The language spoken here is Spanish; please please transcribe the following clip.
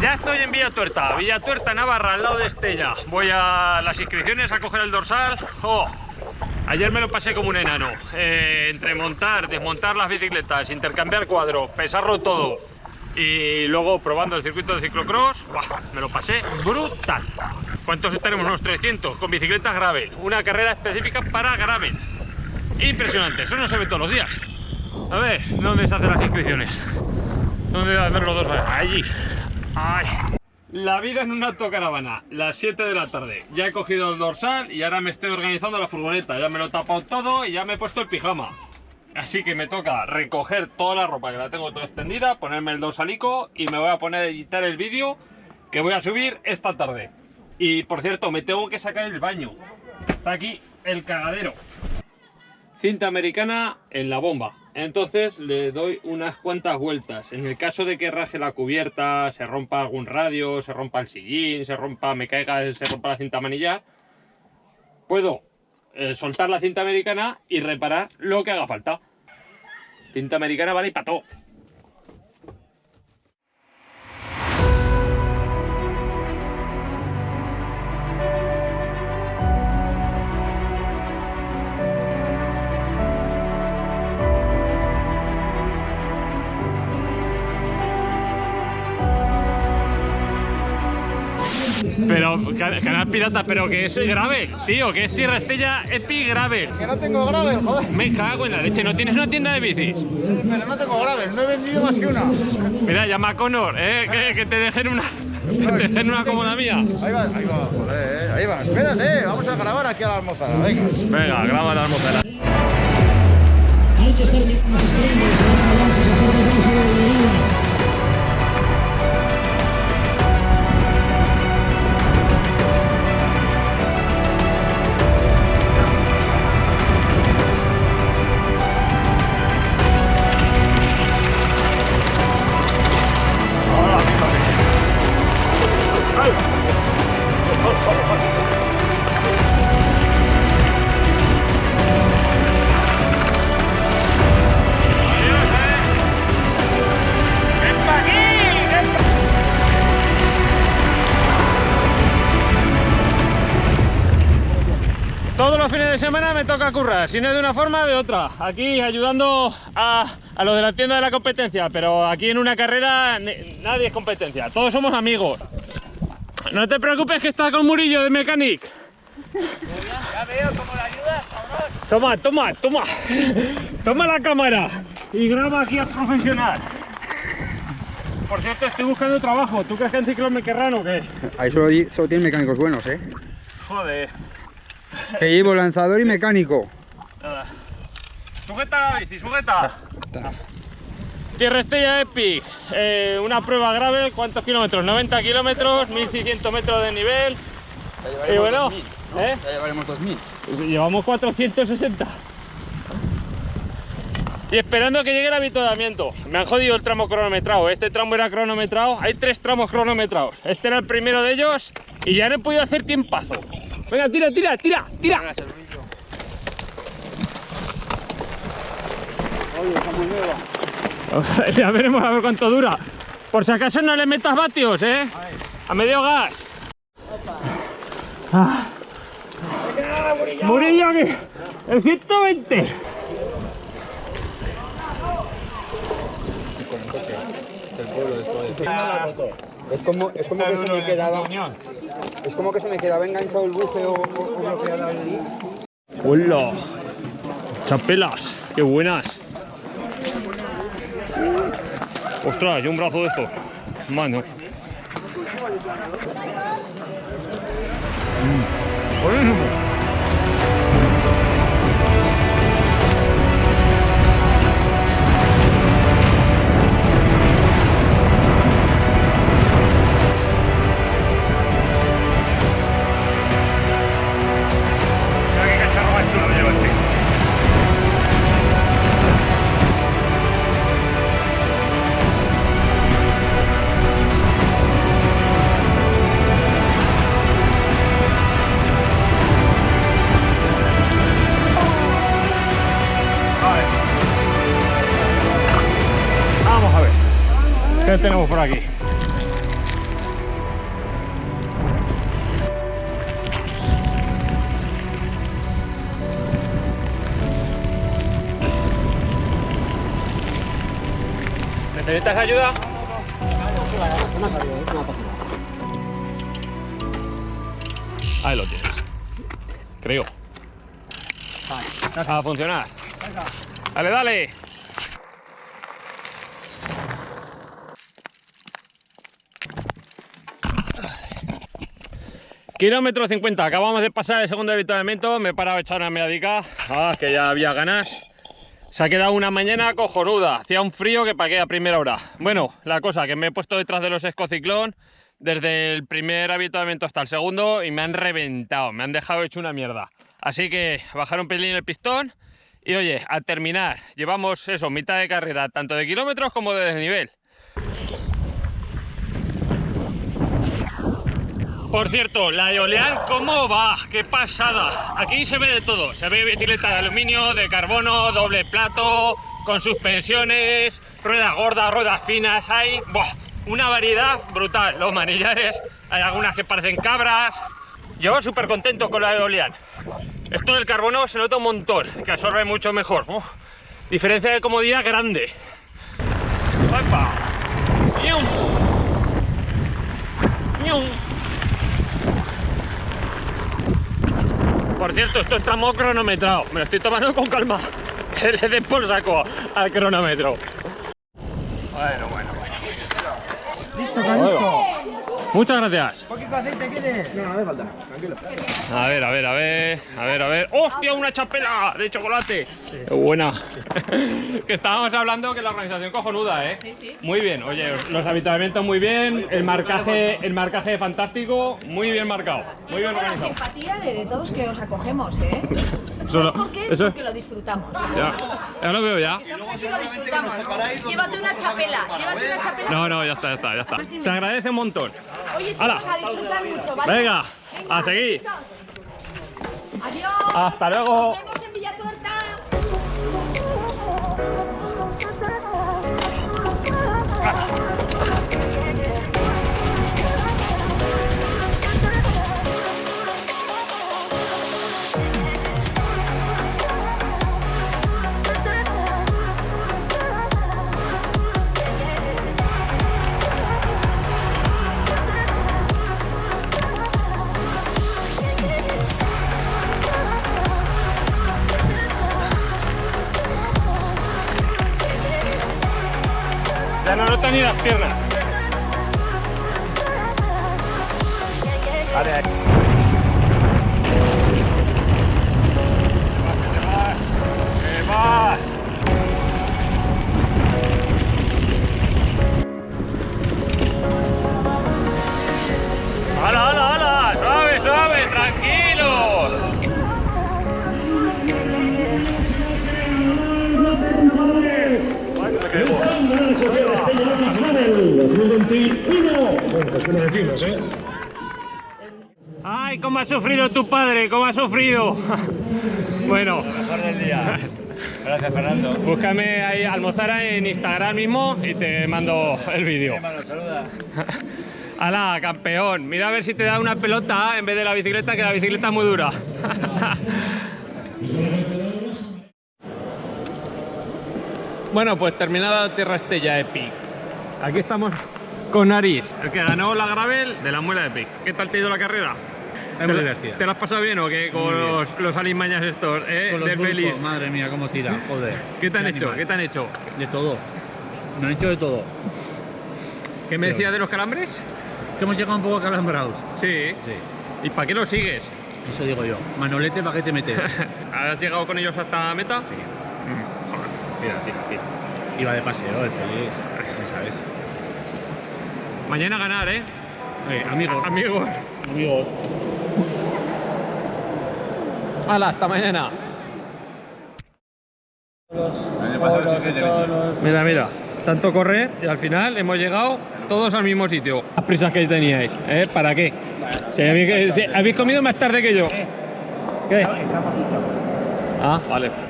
Ya estoy en Villa Tuerta, Villa Tuerta, Navarra, al lado de Estella. Voy a las inscripciones a coger el dorsal. ¡Jo! Ayer me lo pasé como un enano. Eh, entre montar, desmontar las bicicletas, intercambiar cuadros, pesarlo todo y luego probando el circuito de ciclocross, me lo pasé brutal. ¿Cuántos estaremos? Unos 300 con bicicletas gravel. Una carrera específica para gravel. Impresionante, eso no se ve todos los días. A ver, ¿dónde se hacen las inscripciones? ¿Dónde voy a hacer los dos? Allí. Ay. La vida en una autocaravana, las 7 de la tarde. Ya he cogido el dorsal y ahora me estoy organizando la furgoneta. Ya me lo he tapado todo y ya me he puesto el pijama. Así que me toca recoger toda la ropa que la tengo toda extendida, ponerme el dorsalico y me voy a poner a editar el vídeo que voy a subir esta tarde. Y por cierto, me tengo que sacar el baño. Está aquí el cagadero. Cinta americana en la bomba. Entonces le doy unas cuantas vueltas. En el caso de que raje la cubierta, se rompa algún radio, se rompa el sillín, se rompa, me caiga, se rompa la cinta manillar, puedo eh, soltar la cinta americana y reparar lo que haga falta. Cinta americana vale y para Pero, canal pirata, pero que eso es grave, tío, que es Tierra Estella Epi grave. Que no tengo grave, joder. Me cago en la leche, ¿no tienes una tienda de bicis? Sí, pero no tengo grave, no he vendido más que una. Mira, llama a Connor, ¿eh? Que, que te dejen una. Que te dejen una como la mía. Ahí va, ahí va, joder, eh, ahí va. Espérate, vamos a grabar aquí a la almozara, venga. Venga, graba la almozara. Hay que estar los fines de semana me toca currar, si no de una forma, de otra. Aquí ayudando a, a los de la tienda de la competencia, pero aquí en una carrera nadie es competencia, todos somos amigos. No te preocupes que está con Murillo de Mechanic. Ya veo cómo la ayudas, cabrón. Toma, toma, toma. Toma la cámara y graba aquí al profesional. Por cierto, estoy buscando trabajo. ¿Tú crees que en ciclo me querrán o qué? Ahí solo, solo tienen mecánicos buenos, ¿eh? Joder. Que llevo lanzador y mecánico. Nada. Sujeta la bici, sujeta. Tierra Estella Epic, eh, una prueba grave, ¿cuántos kilómetros? 90 kilómetros, 1600 metros de nivel. Y bueno, ¿eh? Ya llevaremos 2000. Pues llevamos 460. Y esperando que llegue el avituallamiento. Me han jodido el tramo cronometrado. Este tramo era cronometrado. Hay tres tramos cronometrados. Este era el primero de ellos y ya no he podido hacer tiempazo. Venga, tira, tira, tira, tira. Oye, está muy nueva. ya veremos a ver cuánto dura. Por si acaso no le metas vatios, ¿eh? A medio gas. Ah. Murillo aquí. El 120. Es como, es como que se me quedaba. Es como que se me quedaba enganchado el buce o, o, bloqueada el. ¡Hola! ¡Chapelas! ¡Qué buenas! ¡Ostras! Yo un brazo de estos. Mano. Mm. ¿Qué tenemos por aquí? ¿Necesitas ayuda? No, no, no. Ahí lo tienes. Creo. Vale, a funcionar. Dale, dale. Kilómetro 50, acabamos de pasar el segundo avituallamiento, me he parado a echar una medica, ah, que ya había ganas. Se ha quedado una mañana cojonuda, hacía un frío que pagué a primera hora. Bueno, la cosa, que me he puesto detrás de los escociclón desde el primer avituallamiento hasta el segundo y me han reventado, me han dejado hecho una mierda. Así que bajar un pelín el pistón y oye, a terminar, llevamos eso, mitad de carrera, tanto de kilómetros como de desnivel. Por cierto, la Eolian, ¿cómo va? ¡Qué pasada! Aquí se ve de todo. Se ve bicicleta de aluminio, de carbono, doble plato, con suspensiones, ruedas gordas, ruedas finas. Hay una variedad brutal. Los manillares, hay algunas que parecen cabras. Yo súper contento con la Eolian. Esto del carbono se nota un montón, que absorbe mucho mejor. ¡Oh! Diferencia de comodidad grande. ¡Opa! Cierto, esto está muy cronometrado. Me lo estoy tomando con calma. Que le den por saco al cronómetro. Bueno, bueno, bueno. Listo, Carlisto. Muchas gracias. ¿Poquito aceite quieres? No, no hace falta, tranquilo. A ver, a ver, a ver, a ver, a ver. ¡Hostia, una chapela de chocolate! ¡Qué buena! que estábamos hablando que la organización cojonuda, ¿eh? Sí, sí. Muy bien, oye, los habituamientos muy bien, el marcaje, el marcaje fantástico, muy bien marcado, muy bien Tengo la organizado. simpatía de, de todos que os acogemos, ¿eh? ¿Sabes por qué? eso- Porque lo disfrutamos. Ya, ya lo veo ya. Lo disfrutamos. Llévate una chapela, llévate una chapela. No, no, ya está, ya está, ya está. Se agradece un montón. Oye, vas a disfrutar mucho, ¿vale? Venga, a seguir. Adiós. Hasta luego. No noto sufrido tu padre! ¿Cómo ha sufrido? bueno, Mejor del día. Gracias, Fernando. búscame ahí Almozara en Instagram mismo y te mando el vídeo. Saluda. ¡Hala, campeón! Mira a ver si te da una pelota en vez de la bicicleta, que la bicicleta es muy dura. bueno, pues terminada Tierra Estella Epic. Aquí estamos con Nariz, el que ganó la Gravel de la Muela Epic. ¿Qué tal te ha ido la carrera? Es ¿Te, muy la- divertida. ¿Te lo has pasado bien o qué? Con los, los alimañas estos, ¿eh? Con los Del Belis. madre mía, cómo tira, joder. ¿Qué te han hecho? animal. ¿Qué te han hecho? De todo. Me han hecho de todo. ¿Qué me Pero- decías de los calambres? Que hemos llegado un poco calambrados. Sí. Sí, ¿Y para qué lo sigues? eso digo yo. Manolete, ¿para qué te metes? ¿Has llegado con ellos hasta meta? Sí. Mm. Mira, tira, tira. Iba de paseo, el feliz. Ya sabes. Mañana ganar, ¿eh? Eh, amigos. Amigos. Amigos. Hala, hasta mañana. Mira, mira. Tanto correr y al final hemos llegado todos al mismo sitio. Las prisas que teníais, ¿eh? ¿Para qué? Si habéis, si habéis comido más tarde que yo. ¿Qué? Ah, vale.